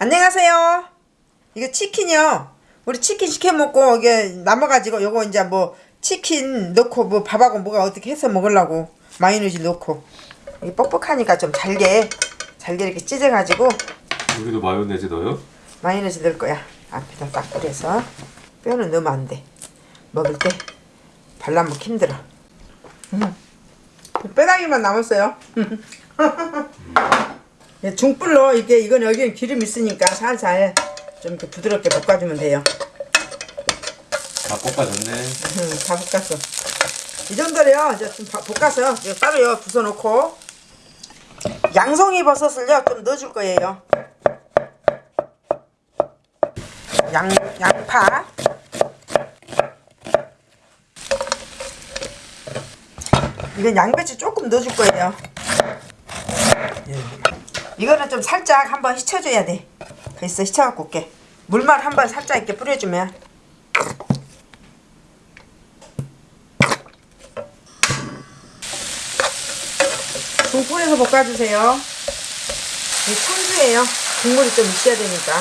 안녕하세요. 이거 치킨이요. 우리 치킨 시켜 먹고 이게 남아가지고 요거 이제 뭐 치킨 넣고 뭐 밥하고 뭐가 어떻게 해서 먹으려고 마요네즈 넣고 이게 뻑뻑하니까 좀 잘게 잘게 이렇게 찢어가지고 여기도 마요네즈 넣어요? 마요네즈 넣을 거야. 앞에다 딱 뿌려서 뼈는 넣으면 안 돼. 먹을 때 발라먹기 힘들어. 음. 뼈다귀만 남았어요. 예, 중불로 이게 이건 여기는 기름 있으니까 살살 좀 이렇게 부드럽게 볶아주면 돼요. 다 볶아졌네. 음, 다 볶았어. 이 정도래요. 이제 좀 바- 볶아서 따로요 부숴놓고 양송이 버섯을요 좀 넣어줄 거예요. 양 양파. 이건 양배추 조금 넣어줄 거예요. 예. 이거는 좀 살짝 한번 휘쳐줘야 돼. 그래서 휘쳐갖고 올게. 물만 한번 살짝 이렇게 뿌려주면 중불에서 볶아주세요. 이 청주예요. 국물이 좀 있어야 되니까.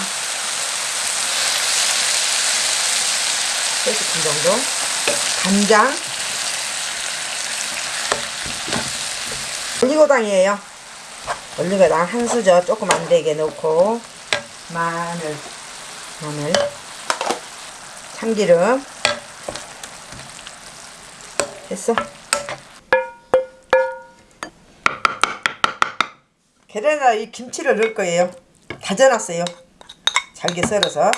3스푼 정도. 간장. 올리고당이에요. 올리고당 한 수저 조금 안 되게 넣고 마늘, 마늘, 참기름. 됐어. 계란에다 이 김치를 넣을 거예요. 다져놨어요. 잘게 썰어서.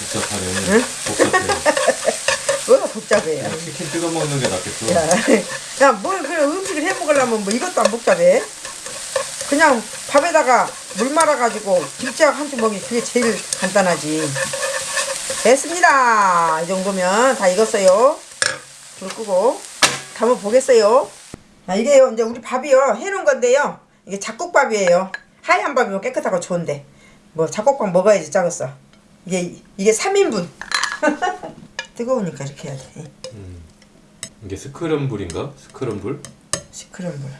복잡하네. 복잡해. 뭐가 복잡해요. 치킨 뜯어 먹는 게 낫겠어. 야, 야, 뭘 그런 음식을 해 먹으려면 뭐 이것도 안 복잡해. 그냥 밥에다가 물 말아가지고 김치하고 한줄 먹이 그게 제일 간단하지. 됐습니다. 이 정도면 다 익었어요. 불 끄고 담아 보겠어요. 아, 이게요, 이제 우리 밥이요 해놓은 건데요. 이게 잡곡밥이에요. 하얀 밥이면 깨끗하고 좋은데 뭐 잡곡밥 먹어야지 작았어. 이게 이게 3인분. 뜨거우니까 이렇게 해야 돼. 이게 스크럼블인가? 스크럼블? 시크릿물.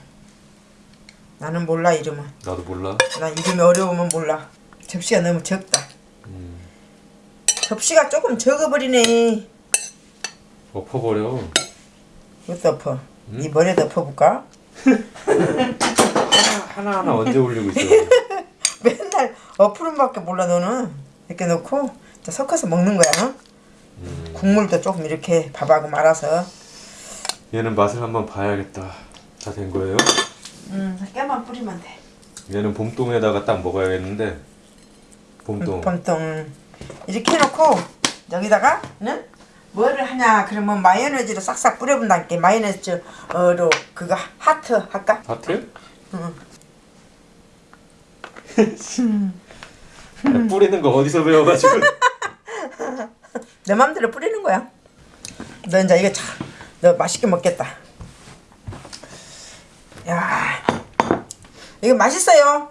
나는 몰라 이름은. 나도 몰라. 난 이름이 어려우면 몰라. 접시가 너무 적다. 음, 접시가 조금 적어버리네. 엎어버려. 이것도 덮어. 이 머리에 덮어볼까? 하나 하나 언제 올리고 있어. 맨날 어푸른밖에 몰라 너는. 이렇게 넣고 섞어서 먹는 거야. 음, 국물도 조금 이렇게 밥하고 말아서. 얘는 맛을 한번 봐야겠다. 다 된 거예요? 음, 깨만 뿌리면 돼. 얘는 봄동에다가 딱 먹어야겠는데. 봄동. 봄동 이렇게 해놓고 여기다가는 뭐를 하냐 그러면 마요네즈로 싹싹 뿌려본다니까 마요네즈로 그거 하트 할까? 하트? 응. 야, 뿌리는 거 어디서 배워가지고. 내 맘대로 뿌리는 거야. 너 이제 이거 참, 너 맛있게 먹겠다. 야, 이거 맛있어요.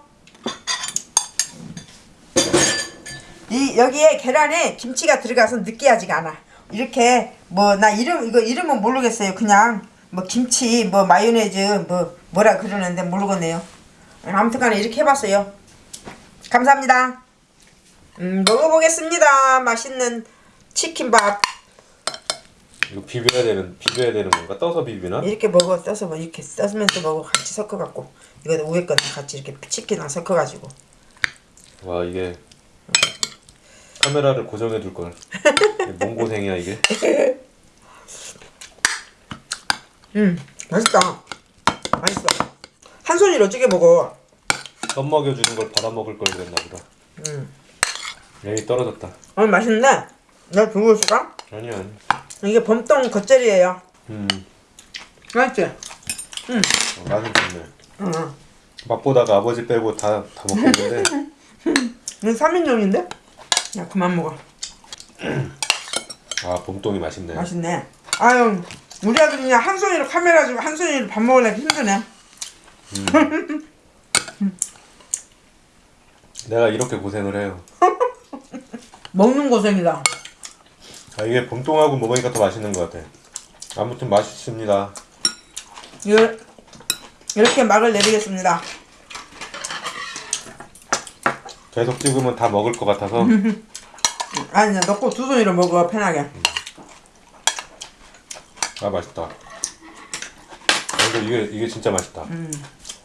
이 여기에 계란에 김치가 들어가서 느끼하지가 않아. 이렇게 뭐 나 이름 이거 이름은 모르겠어요. 그냥 뭐 김치 뭐 마요네즈 뭐 뭐라 그러는데 모르겠네요. 아무튼간에 이렇게 해봤어요. 감사합니다. 음, 먹어보겠습니다. 맛있는 치킨밥. 이거 비벼야 되는, 비벼야 되는 건가? 떠서 비비나? 이렇게 먹어 떠서 뭐 이렇게 떠면서 먹어 같이 섞어 갖고 이거 위에 거는 같이 이렇게 치킨이랑 섞어 가지고 와, 이게. 카메라를 고정해 둘 걸. 뭔 고생이야, 이게? 음 맛있다 맛있어 한 손으로 어떻게 먹어 썸 먹여주는 걸 받아 먹을 걸 그랬나 보다. 음 여기 떨어졌다. 어 맛있네 내가 들고 있을까? 아니, 아니. 이게 범동 겉절이에요 음, 맛있지? 어, 맛은 좋네. 응 맛보다가 아버지 빼고 다, 다 먹겠는데. 이건 3인용인데? 야 그만 먹어 아, 봄동이 맛있네. 맛있네 아유 우리 아들이 그냥 한 손으로 카메라 주고 한 손으로 밥 먹으려면 힘드네 내가 이렇게 고생을 해요. 먹는 고생이다 아, 이게 봄동하고 먹으니까 더 맛있는 것 같아. 아무튼 맛있습니다. 요- 이렇게 막을 내리겠습니다. 계속 찍으면 다 먹을 것 같아서 아니 넣고 두 손으로 먹어 편하게. 아 맛있다. 근데 이게 이게 진짜 맛있다. 음.